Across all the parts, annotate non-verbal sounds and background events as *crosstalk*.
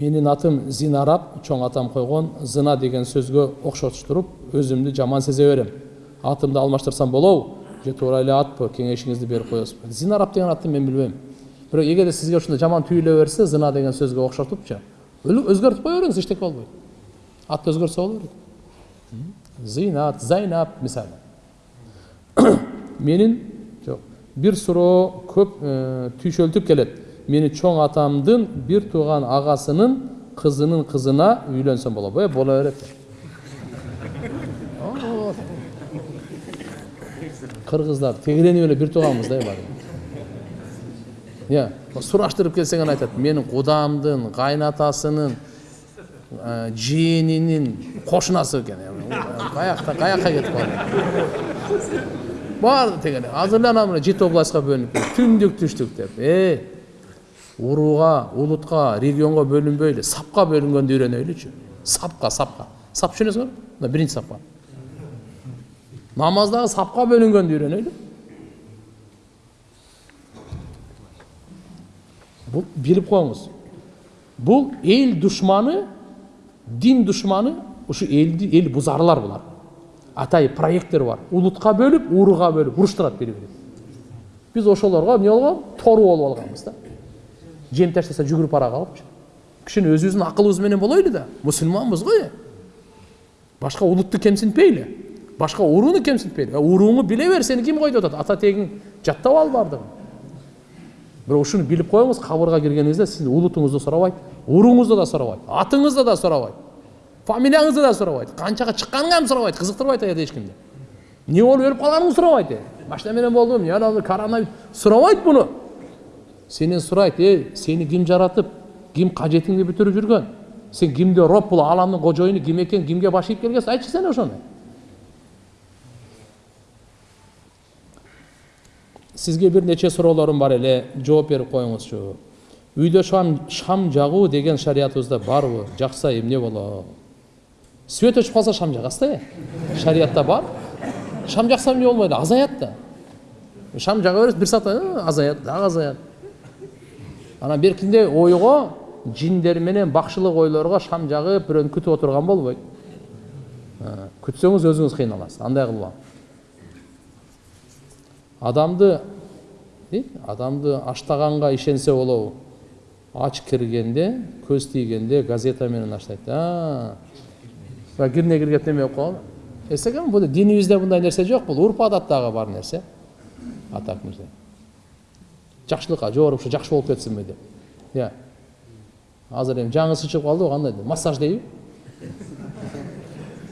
менин атым зинарап чоң атам койгон зына деген сөзгө окшоштуруп өзүмдү жаман сезе берем. Атымды алмаштырсам болобу же туура эле атпы кеңешиңизди берип коесузбу зинарап деген атты мен билбейм. Бирок эгерде сизге ушундай жаман түйүлө берсе зына деген сөзгө окшотупчу өзгөртүп кое бериңиз эчтеке болбойт атты өзгөртсө боло берет зинат зайнап мисалы *coughs* менин жок бир суроо көп түйшөлтүп келет. Мени чоң атамдын бир тууган агасынын кызынын кызына үйлөнсөм болобу э боло берет кыргыздар тегеренип эле бир тууганбыз да баары иә сураштырып келсең гана айтат менин кудамдын кайнатасынын жиенинин кошунасы экен каякта каякка кетип калды баары тегере азыр эле анан жети областька бөлүнүп түндүк түштүк деп урууга улутка регионго бөлүнбөй эле сапка бөлүнгөндү үйрөнөйлүчү сапка сапка сап түшүнөсүңөрбү мына биринчи сапка намаздагы сапка бөлүнгөндү үйрөнөйлү бул билип коюңуз бул эл душманы дин душманы ушу элди эл бузарлар булар атайын проекттер бар. Улутка бөлүп урууга бөлүп уруштурат бири бирин биз ошолорго эмне болгон тору болуп алганбыз да. Жем таштаса жүгүрүп бара калыпчы кичине өзүбүздүн акылыбыз менен болойлу да мусулманбыз го э башка улутту кемсинтпейли башка урууну кемсинтпейли урууңу биле бер сени ким койду атат ата тегиң жаттап ал баардыгын бирок ушуну билип коюңуз кабырга киргениңизде сиздин улутуңузду сурабайт урууңузду да сурабайт атыңызды да сурабайт фамилияңызды да сурабайт канчага чыкканыңарды сурабайт кызыктырбайт аябай эч кимди эмне болуп өлүп калганыңды сурабайт машина менен болду эмне коронавирус сурабайт муну сенен сурайт эй сени ким жаратып ким кажетиңди бүтүрүп жүргөн сен кимди роп бул ааламдын кожоюну ким экен кимге баш ийип келгенсиң айтчы сен ошону сизге бир нече суроолорум бар эле жооп берип коюңузчу үйдө шам шам жагуу деген шариятыбызда барбы жакса эмне болот свет өчүп калса шам жагасыз да шариятта бар? Шам жакса эмне болмойт азаят да шам жага бересиз бир саат азаят дагы азаят анан беркинде ойго жиндер менен бакшылык ойлорго шам жагып бирөөнү күтүп отурган болбойт. Күтсөңүз өзүңүз кыйналасыз. Андай кылбагын адамды адамды аштаганга ишенсе болобу. Ач киргенде көз тийгенде газета менен аштайт кирне киргеп неме болуп калган? Эстеген бул динибизде мындай нерсе жок бул. Урп адаттагы бар нерсе. Атак нерсе жакшылыкка жогору ушу жакшы болуп кетсинби деп. Иә. Азыр эми жаңысы чыгып калды кандай массаж дейби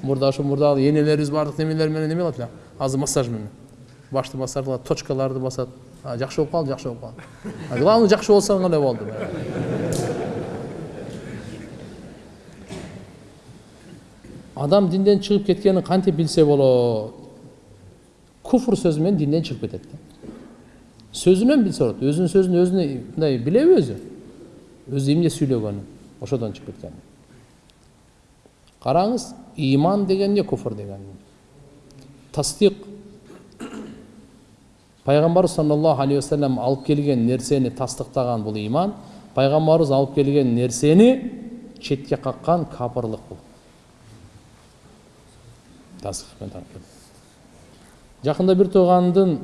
мурда ошо мурдагы энелерибиз баардык немелер менен неме кылат эле азыр массаж менен. Башты массаж кылат точкаларды басат жакшы болуп калды жакшы болуп калды главный жакшы болсоң эле болду адам динден чыгып кеткенин кантип билсе болот. Куфр сөзү менен динден чыгып кетет сөзүнөн билсе болот өзүнүн сөзүн өзүнө мындай билеби өзү өзү эмне сүйлөгөнүн ошодон чыгып кеткен караңыз иман деген эмне куфр деген тасдик пайгамбарыбыз саллаллаху алейхи вассалам алып келген нерсени тастыктаган бул иман пайгамбарыбыз алып келген нерсени четке каккан капырлык бул жакында бир туугандын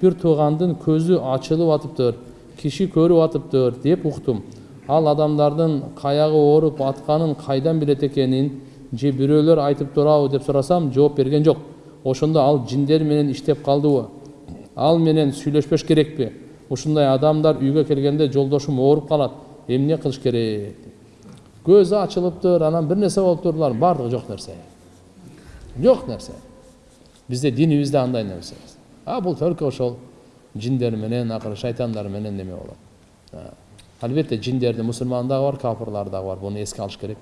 бир туугандын көзү ачылып атыптыр киши көрүп атыптыр деп уктум ал адамдардын каягы ооруп атканын кайдан билет экенин же бирөөлөр айтып турабы деп сурасам жооп берген жок ошондо ал жиндер менен иштеп калдыбы ал менен сүйлөшпөш керекпи ушундай адамдар үйгө келгенде жолдошум ооруп калат эмне кылыш керек көзү ачылыптыр анан бир нерсе болуптур булар баардыгы жок нерсе жок нерсе бизде динибизде андай нерсе а бул только ошол жиндер менен акыры шайтандар менен неме болот албетте жиндерди мусулман дагы бар кафырлар дагы бар буну эске алыш керек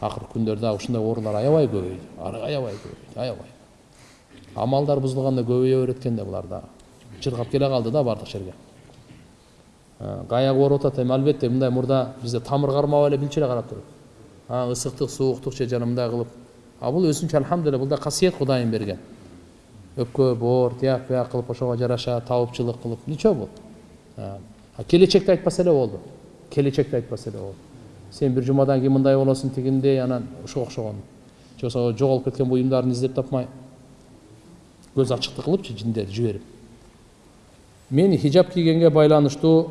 акыркы күндөрдө ушундай оорулар аябай көбөйдү аябай көбөйдү аябай амалдар бузулганда көбөйө берет экен да булар дагы чыркап келе калды да баардык жерге аяк ооруп атат эми албетте мындай мурда бизде тамыр кармап эле билчү эле карап туруп ысыктык сууктук же жана мындай кылып а бул өзүнчө алхамдулилля бул да касиет кудайым берген өпкө боор тияк бияк кылып ошого жараша табыпчылык кылып ничего бул келечекти айтпаса эле болду келечекти айтпаса эле болду сен бир жумадан кийин мындай болосуң тигиндей анан ушуга окшогон же болбосо жоголуп кеткен буюмдарын издеп тапмай көз ачыктык кылыпчы жиндерди жиберип мен хижаб кийгенге байланыштуу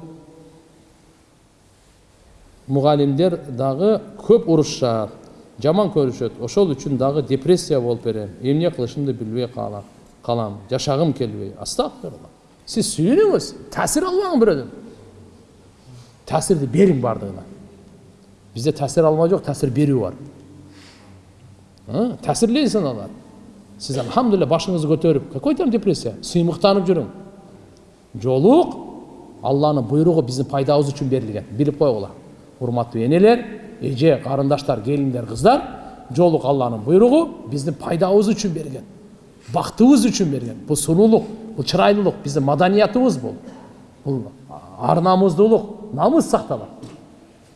мугалимдер дагы көп урушушат жаман көрүшөт ошол үчүн дагы депрессия болуп берем эмне кылышымды билбей калам жашагым келбей астагфирулла сиз сүйүнүңүз таасир албаңыз бирөөдөн таасирди бериң баардыгына бизде таасир алма жок таасир берүү бар таасирлейсиң алар сиз альхамдулилля башыңызды көтөрүп какой там депрессия сыймыктанып жүрүң жолук алланын буйругу биздин пайдабыз үчүн берилген билип койгула урматтуу энелер эже карындаштар келиндер кыздар жолук алланын буйругу биздин пайдабыз үчүн берген бактыбыз үчүн берген бул сулуулук бул чырайлуулук биздин маданиятыбыз бул бул ар намуздуулук намыс сакталат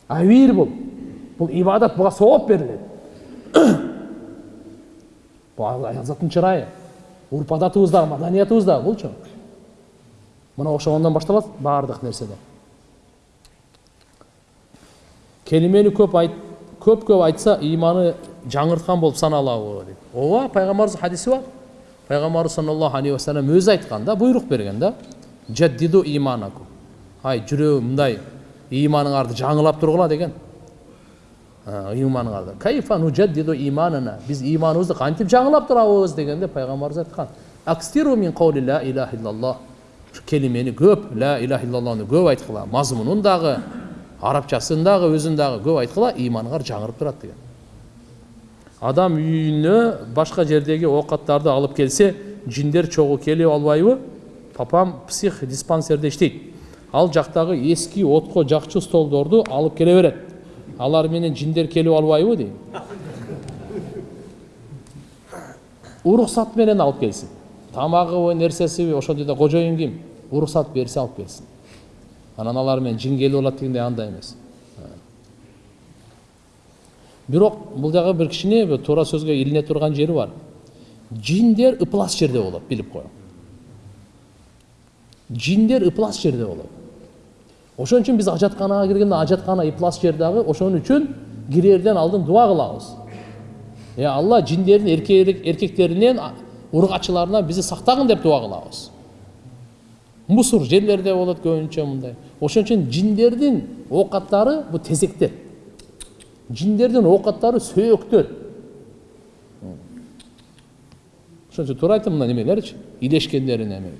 абийир бул бул ибадат буга сооп берилет бул аязаттын чырайы урп адатыбыз дагы маданиятыбыз дагы булчу мына окшогондон башталат баардык нерседе келимени көп айт көп көп айтса иманы жаңырткан болуп саналабы дейт ооба пайгамбарыбыздын хадиси бар пайгамбарыбыз саллаллаху алейхи вассалам өзү айткан да буйрук берген да жаддиду иманакум ай жүрөгүм мындай иманыңарды жаңылап тургула деген иманыңарды кайфа нужаддиду иманана биз иманыбызды кантип жаңылап турабыз дегенде пайгамбарыбыз айткан акстиру мин каули ла илаха иллаллах келимени көп ла илаха иллаллахны көп арабчасын дагы өзүн дагы көп айткыла иманыңар жаңырып турат деген адам үйүнө башка жердеги оокаттарды алып келсе жиндер чогуу келип албайбы папам псих диспансерде иштейт ал жактагы эски отко жакчу столдорду алып келе берет алар менен жиндер келип албайбы дейм уруксат менен алып келсин тамагыбы нерсесиби жерде кожоюн ким уруксат берсе алып келсин анан алар менен жин келип алат дегендей андай эмес бирок бул дагы бир кичине туура сөзгө илине турган жери бар. Жиндер ыплас жерде болот билип коюң жиндер ыплас жерде болот. Ошон үчүн биз ажатканага киргенде ажаткана ыплас жер дагы ошон үчүн кирерден алдын дуба кылабыз. Е алла жиндердин эркектеринен ургачыларынан бизди сактагын деп дуба кылабыз. Мусор жерлерде болот көбүнчө мындай. Ошон үчүн жиндердин оокаттары бул тезектер. Оокаттары сөөктөр ошон үчүн туура айттым мына немелерчи илешкендерин эме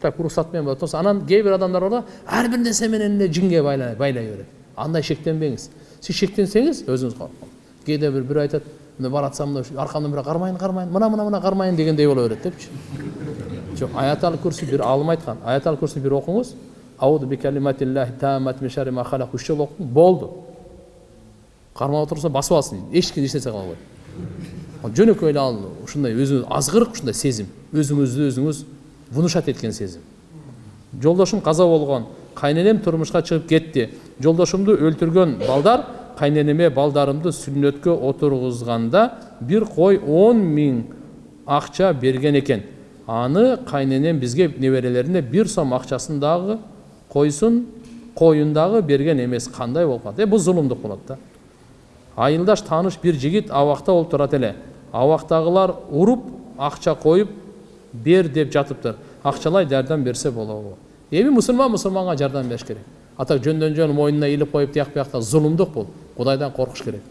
так уруксат менен болот анан кээ бир адамдар бар да ар бир нерсе менен эле жинге байлай берет андай шектенбеңиз сиз шектенсеңиз өзүңүз кээде бир бирөө айтат мына баратсам мына аркамдан бирөө кармайын кармайын мына мына мына кармайын дегендей боло берет депчи жок аятал курси бир аалым айткан аятал курси бир окуңуз ауду үч жолу окуң болду кармап отурса басып алсын дейт эч ким эч нерсе кыла албайт жөнөкөй эле ал ушундай өзү азгырык ушундай сезим өзүңүздү өзүңүз внушать эткен сезим жолдошум каза болгон кайненем турмушка чыгып кетти жолдошумду өлтүргөн балдар кайненеме балдарымды сүннөткө отургузганда бир кой он миң акча берген экен аны кайненем бизге неберелерине бир сом акчасын коюн дагы берген эмес кандай болуп калат э бул зулумдук болот да айылдаш тааныш бир жигит абакта болуп турат эле. Абактагылар уруп акча коюп бер деп жатыптыр. Акчалай жардам берсе болобу. Эми мусулман мусулманга жардам бериш керек. А так жөндөн жөн мойнуна илип коюп тияк бияктан зулумдук бул. Кудайдан коркуш керек.